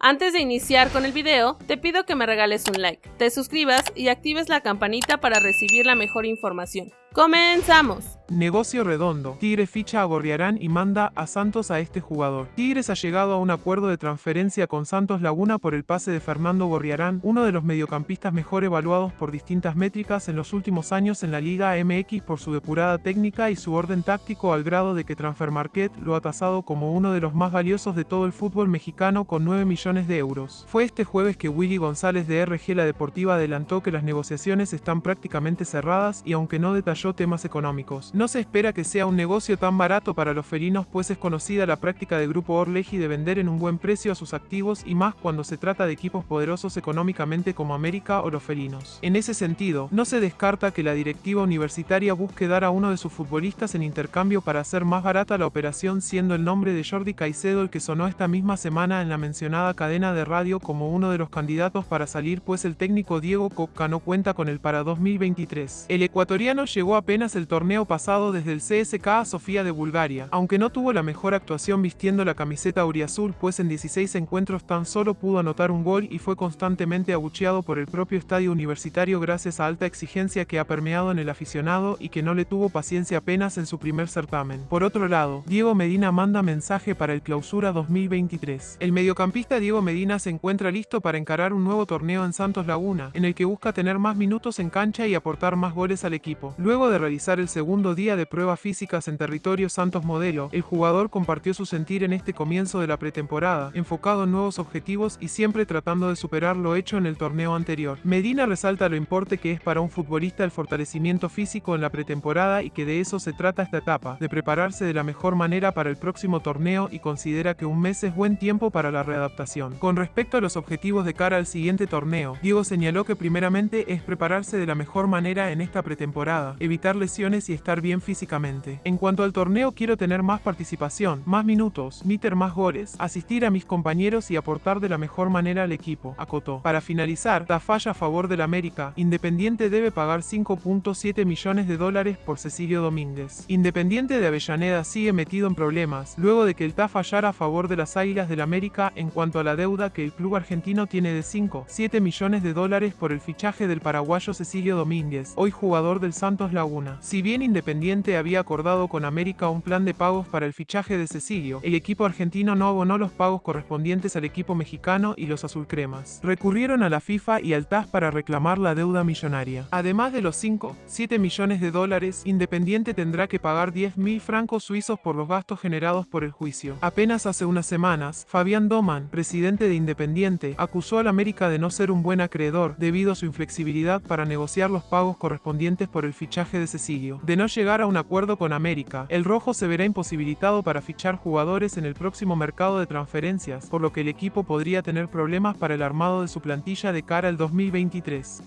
Antes de iniciar con el video, te pido que me regales un like, te suscribas y actives la campanita para recibir la mejor información. ¡Comenzamos! Negocio redondo. Tigre ficha a Gorriarán y manda a Santos a este jugador. Tigres ha llegado a un acuerdo de transferencia con Santos Laguna por el pase de Fernando Gorriarán, uno de los mediocampistas mejor evaluados por distintas métricas en los últimos años en la Liga MX por su depurada técnica y su orden táctico al grado de que Transfermarket lo ha tasado como uno de los más valiosos de todo el fútbol mexicano con 9 millones de euros. Fue este jueves que Willy González de RG La Deportiva adelantó que las negociaciones están prácticamente cerradas y aunque no detalló temas económicos, no se espera que sea un negocio tan barato para los felinos pues es conocida la práctica de Grupo Orleji de vender en un buen precio a sus activos y más cuando se trata de equipos poderosos económicamente como América o los felinos. En ese sentido, no se descarta que la directiva universitaria busque dar a uno de sus futbolistas en intercambio para hacer más barata la operación siendo el nombre de Jordi Caicedo el que sonó esta misma semana en la mencionada cadena de radio como uno de los candidatos para salir pues el técnico Diego Coca no cuenta con el para 2023. El ecuatoriano llegó apenas el torneo pasado desde el CSK Sofía de Bulgaria, aunque no tuvo la mejor actuación vistiendo la camiseta auriazul pues en 16 encuentros tan solo pudo anotar un gol y fue constantemente abucheado por el propio estadio universitario gracias a alta exigencia que ha permeado en el aficionado y que no le tuvo paciencia apenas en su primer certamen. Por otro lado, Diego Medina manda mensaje para el clausura 2023. El mediocampista Diego Medina se encuentra listo para encarar un nuevo torneo en Santos Laguna, en el que busca tener más minutos en cancha y aportar más goles al equipo. Luego de realizar el segundo día de pruebas físicas en territorio Santos Modelo, el jugador compartió su sentir en este comienzo de la pretemporada, enfocado en nuevos objetivos y siempre tratando de superar lo hecho en el torneo anterior. Medina resalta lo importante que es para un futbolista el fortalecimiento físico en la pretemporada y que de eso se trata esta etapa, de prepararse de la mejor manera para el próximo torneo y considera que un mes es buen tiempo para la readaptación. Con respecto a los objetivos de cara al siguiente torneo, Diego señaló que primeramente es prepararse de la mejor manera en esta pretemporada, evitar lesiones y estar bien físicamente. En cuanto al torneo quiero tener más participación, más minutos, meter más goles, asistir a mis compañeros y aportar de la mejor manera al equipo, acotó. Para finalizar, da falla a favor del América, Independiente debe pagar 5.7 millones de dólares por Cecilio Domínguez. Independiente de Avellaneda sigue metido en problemas, luego de que el TAF fallara a favor de las Águilas del América en cuanto a la deuda que el club argentino tiene de 5, 7 millones de dólares por el fichaje del paraguayo Cecilio Domínguez, hoy jugador del Santos Laguna. Si bien Independiente había acordado con América un plan de pagos para el fichaje de Cecilio, el equipo argentino no abonó los pagos correspondientes al equipo mexicano y los azulcremas. Recurrieron a la FIFA y al TAS para reclamar la deuda millonaria. Además de los 5, 7 millones de dólares, Independiente tendrá que pagar 10 mil francos suizos por los gastos generados por el juicio. Apenas hace unas semanas, Fabián Doman, presidente de Independiente, acusó al América de no ser un buen acreedor debido a su inflexibilidad para negociar los pagos correspondientes por el de Cecilio. De no llegar a un acuerdo con América, el rojo se verá imposibilitado para fichar jugadores en el próximo mercado de transferencias, por lo que el equipo podría tener problemas para el armado de su plantilla de cara al 2023.